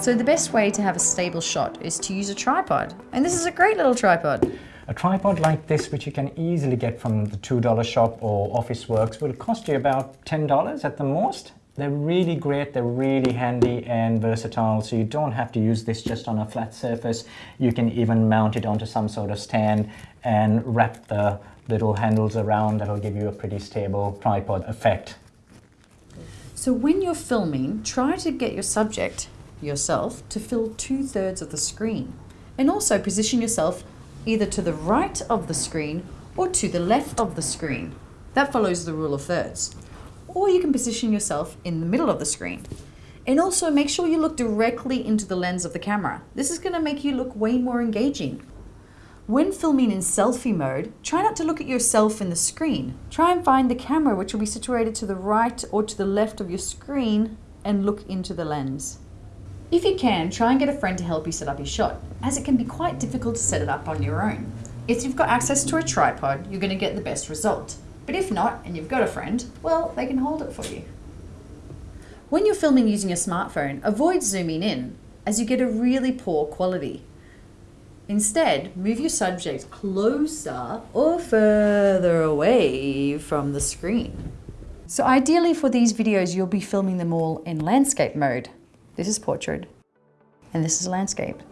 So the best way to have a stable shot is to use a tripod. And this is a great little tripod. A tripod like this, which you can easily get from the $2 shop or Officeworks, will cost you about $10 at the most. They're really great, they're really handy and versatile, so you don't have to use this just on a flat surface. You can even mount it onto some sort of stand and wrap the little handles around. That'll give you a pretty stable tripod effect. So when you're filming, try to get your subject, yourself, to fill two thirds of the screen. And also position yourself either to the right of the screen or to the left of the screen. That follows the rule of thirds. Or you can position yourself in the middle of the screen. And also make sure you look directly into the lens of the camera. This is going to make you look way more engaging. When filming in selfie mode, try not to look at yourself in the screen. Try and find the camera which will be situated to the right or to the left of your screen and look into the lens. If you can, try and get a friend to help you set up your shot, as it can be quite difficult to set it up on your own. If you've got access to a tripod, you're going to get the best result. But if not, and you've got a friend, well, they can hold it for you. When you're filming using a smartphone, avoid zooming in, as you get a really poor quality. Instead, move your subject closer or further away from the screen. So ideally for these videos, you'll be filming them all in landscape mode. This is portrait, and this is landscape.